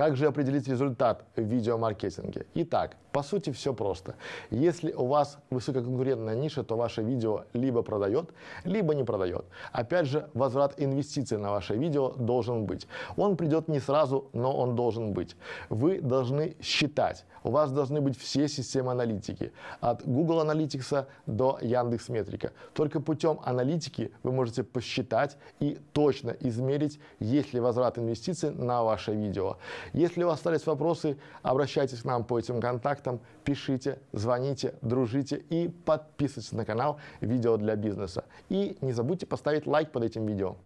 Как же определить результат в видеомаркетинге? Итак, по сути все просто. Если у вас высококонкурентная ниша, то ваше видео либо продает, либо не продает. Опять же, возврат инвестиций на ваше видео должен быть. Он придет не сразу, но он должен быть. Вы должны считать. У вас должны быть все системы аналитики. От Google Analytics до Яндекс Метрика. Только путем аналитики вы можете посчитать и точно измерить, есть ли возврат инвестиций на ваше видео. Если у вас остались вопросы, обращайтесь к нам по этим контактам, пишите, звоните, дружите и подписывайтесь на канал «Видео для бизнеса». И не забудьте поставить лайк под этим видео.